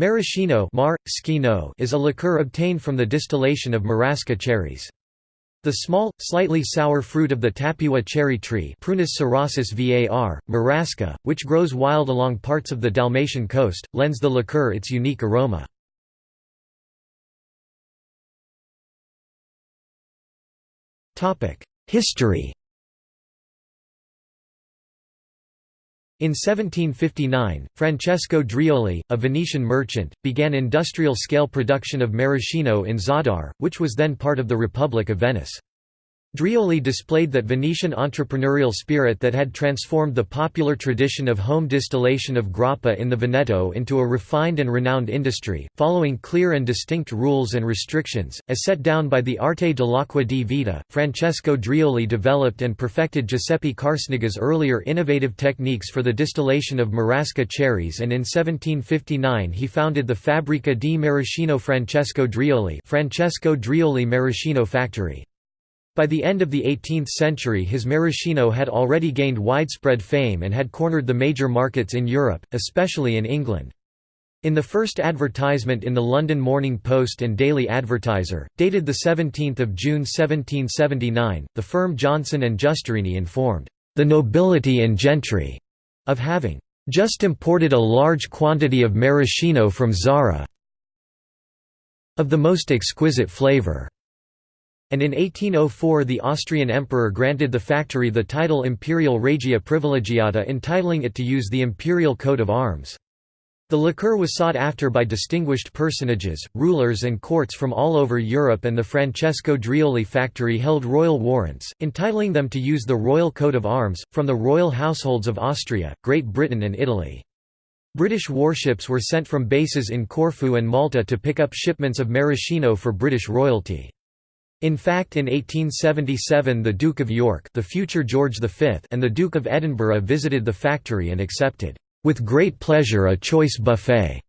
Maraschino mar, is a liqueur obtained from the distillation of marasca cherries. The small, slightly sour fruit of the Tapua cherry tree Prunus cerasus var, marasca, which grows wild along parts of the Dalmatian coast, lends the liqueur its unique aroma. History In 1759, Francesco Drioli, a Venetian merchant, began industrial-scale production of maraschino in Zadar, which was then part of the Republic of Venice. Drioli displayed that Venetian entrepreneurial spirit that had transformed the popular tradition of home distillation of grappa in the Veneto into a refined and renowned industry, following clear and distinct rules and restrictions, as set down by the Arte dell'acqua di vita. Francesco Drioli developed and perfected Giuseppe Carsniga's earlier innovative techniques for the distillation of marasca cherries and in 1759 he founded the Fabbrica di Maraschino Francesco Drioli Francesco Drioli Maraschino Factory. By the end of the 18th century his maraschino had already gained widespread fame and had cornered the major markets in Europe, especially in England. In the first advertisement in the London Morning Post and Daily Advertiser, dated 17 June 1779, the firm Johnson and Giusterini informed, "...the nobility and gentry," of having "...just imported a large quantity of maraschino from Zara of the most exquisite flavour." And in 1804 the Austrian emperor granted the factory the title Imperial Regia Privilegiata entitling it to use the imperial coat of arms. The liqueur was sought after by distinguished personages, rulers and courts from all over Europe and the Francesco Drioli factory held royal warrants, entitling them to use the royal coat of arms, from the royal households of Austria, Great Britain and Italy. British warships were sent from bases in Corfu and Malta to pick up shipments of maraschino for British royalty. In fact in 1877 the Duke of York the future George V and the Duke of Edinburgh visited the factory and accepted, "...with great pleasure a choice buffet,"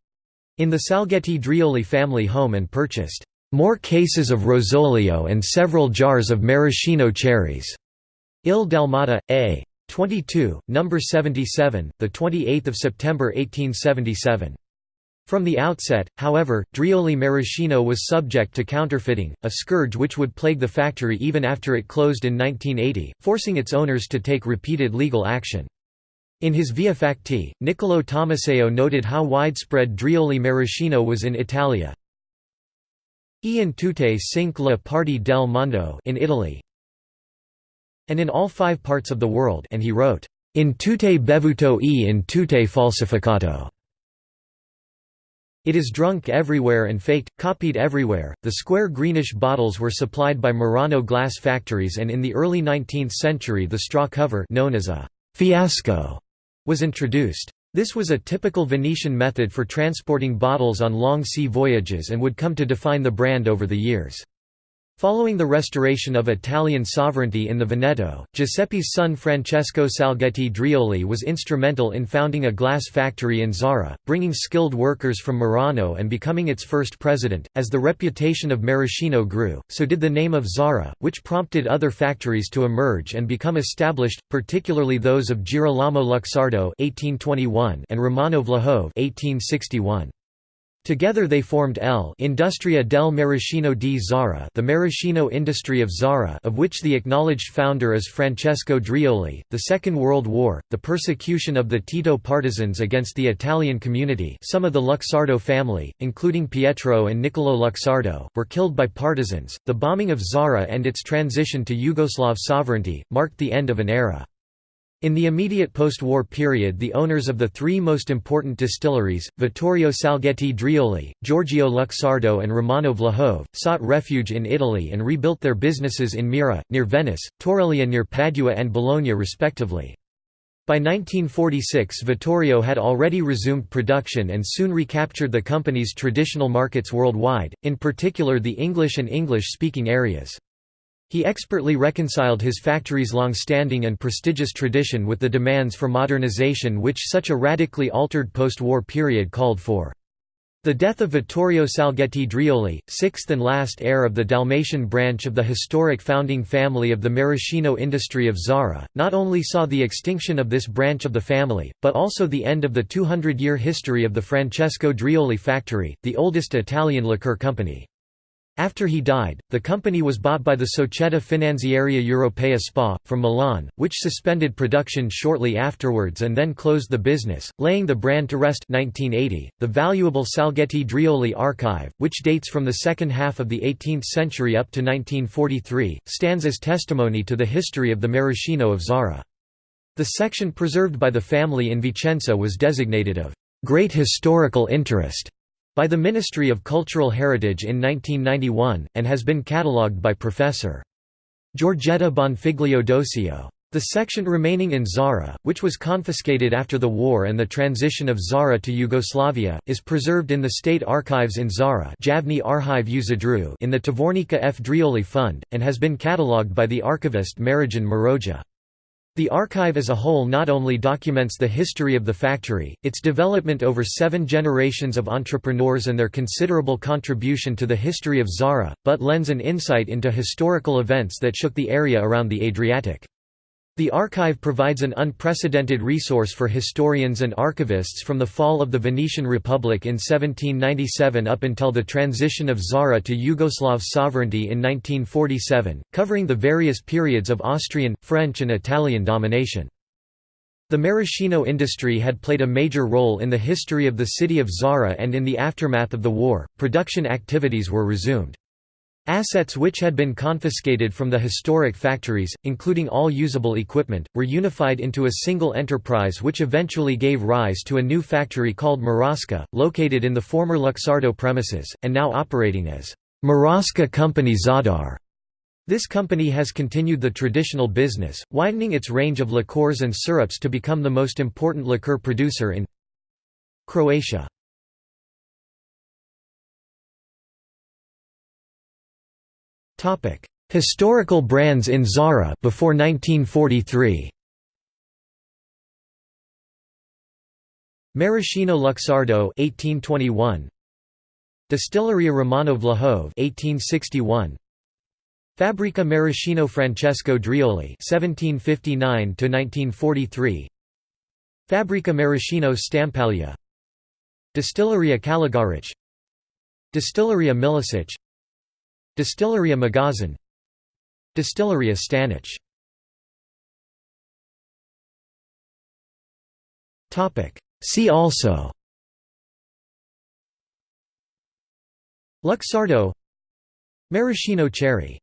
in the Salgetti Drioli family home and purchased, "...more cases of Rosolio and several jars of maraschino cherries." Il Dalmata, A. 22, No. 77, 28 September 1877. From the outset, however, Drioli Maraschino was subject to counterfeiting, a scourge which would plague the factory even after it closed in 1980, forcing its owners to take repeated legal action. In his Via Facti, Niccolò Tommaseo noted how widespread Drioli Maraschino was in Italia. E in tutte cinque le parti del mondo in Italy, and in all five parts of the world and he wrote, in tutte bevuto e in tutte falsificato. It is drunk everywhere and faked, copied everywhere. The square greenish bottles were supplied by Murano glass factories, and in the early 19th century, the straw cover, known as a fiasco, was introduced. This was a typical Venetian method for transporting bottles on long sea voyages and would come to define the brand over the years. Following the restoration of Italian sovereignty in the Veneto, Giuseppe's son Francesco Salgetti Drioli was instrumental in founding a glass factory in Zara, bringing skilled workers from Murano and becoming its first president. As the reputation of Maraschino grew, so did the name of Zara, which prompted other factories to emerge and become established, particularly those of Girolamo Luxardo (1821) and Romano Vlahove (1861). Together they formed L Industria del Maraschino di Zara the maraschino industry of Zara of which the acknowledged founder is Francesco Drioli. The Second World War, the persecution of the Tito partisans against the Italian community some of the Luxardo family, including Pietro and Niccolò Luxardo, were killed by partisans, the bombing of Zara and its transition to Yugoslav sovereignty, marked the end of an era. In the immediate post-war period the owners of the three most important distilleries, Vittorio Salgetti Drioli, Giorgio Luxardo and Romano Vlahove, sought refuge in Italy and rebuilt their businesses in Mira, near Venice, Torreglia near Padua and Bologna respectively. By 1946 Vittorio had already resumed production and soon recaptured the company's traditional markets worldwide, in particular the English and English-speaking areas. He expertly reconciled his factory's long-standing and prestigious tradition with the demands for modernization which such a radically altered post-war period called for. The death of Vittorio Salgetti Drioli, sixth and last heir of the Dalmatian branch of the historic founding family of the maraschino industry of Zara, not only saw the extinction of this branch of the family, but also the end of the 200-year history of the Francesco Drioli factory, the oldest Italian liqueur company. After he died, the company was bought by the Società Finanziaria Europea SPA, from Milan, which suspended production shortly afterwards and then closed the business, laying the brand to rest 1980. .The valuable Salgetti Drioli archive, which dates from the second half of the 18th century up to 1943, stands as testimony to the history of the maraschino of Zara. The section preserved by the family in Vicenza was designated of «great historical interest» by the Ministry of Cultural Heritage in 1991, and has been catalogued by Professor. Giorgetta Bonfiglio Dosio. The section remaining in Zara, which was confiscated after the war and the transition of Zara to Yugoslavia, is preserved in the State Archives in Zara in the Tvornica F. Drioli Fund, and has been catalogued by the archivist Marijan Maroja. The archive as a whole not only documents the history of the factory, its development over seven generations of entrepreneurs and their considerable contribution to the history of Zara, but lends an insight into historical events that shook the area around the Adriatic. The archive provides an unprecedented resource for historians and archivists from the fall of the Venetian Republic in 1797 up until the transition of Zara to Yugoslav sovereignty in 1947, covering the various periods of Austrian, French and Italian domination. The maraschino industry had played a major role in the history of the city of Zara and in the aftermath of the war, production activities were resumed. Assets which had been confiscated from the historic factories, including all usable equipment, were unified into a single enterprise which eventually gave rise to a new factory called Marasca, located in the former Luxardo premises, and now operating as Marasca Company Zadar. This company has continued the traditional business, widening its range of liqueurs and syrups to become the most important liqueur producer in Croatia. Historical brands in Zara before 1943. Maraschino Luxardo 1821 Distilleria Romano Vlahov 1861 Fabbrica Maraschino Francesco Drioli 1759 to 1943 Fabbrica Maraschino Stampaglia. Distilleria Kaligaric Distilleria Milicic Distilleria Magazin Distilleria Stanic See also. Luxardo. Maraschino cherry